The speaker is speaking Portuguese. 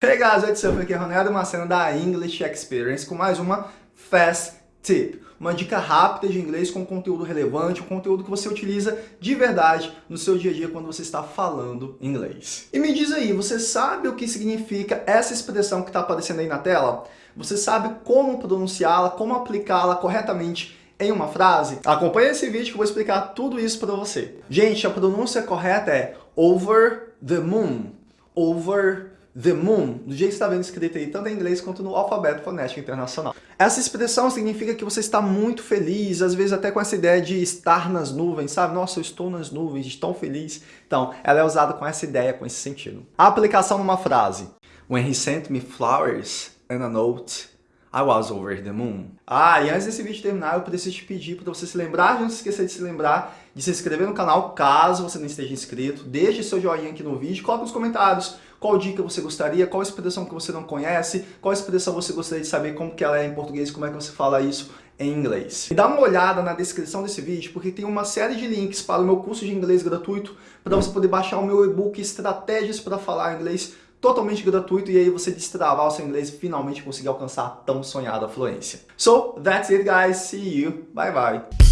Hey guys, what's up? Aqui é Ronaldo Macena da English Experience com mais uma Fast Tip. Uma dica rápida de inglês com conteúdo relevante, um conteúdo que você utiliza de verdade no seu dia a dia quando você está falando inglês. E me diz aí, você sabe o que significa essa expressão que está aparecendo aí na tela? Você sabe como pronunciá-la, como aplicá-la corretamente em uma frase? Acompanhe esse vídeo que eu vou explicar tudo isso para você. Gente, a pronúncia correta é over the moon. Over the moon, do jeito que está vendo escrito aí, tanto em inglês quanto no alfabeto fonético internacional. Essa expressão significa que você está muito feliz, às vezes até com essa ideia de estar nas nuvens, sabe? Nossa, eu estou nas nuvens, estou feliz. Então, ela é usada com essa ideia, com esse sentido. A aplicação numa frase. When he sent me flowers and a note, I was over the moon. Ah, e antes desse vídeo terminar, eu preciso te pedir para você se lembrar, não se esquecer de se lembrar, de se inscrever no canal, caso você não esteja inscrito. Deixe seu joinha aqui no vídeo, coloque nos comentários qual dica você gostaria, qual expressão que você não conhece, qual expressão você gostaria de saber como que ela é em português, como é que você fala isso em inglês. E dá uma olhada na descrição desse vídeo, porque tem uma série de links para o meu curso de inglês gratuito, para você poder baixar o meu e-book Estratégias para Falar Inglês totalmente gratuito e aí você destravar o seu inglês e finalmente conseguir alcançar a tão sonhada fluência. So, that's it guys, see you, bye bye!